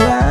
around.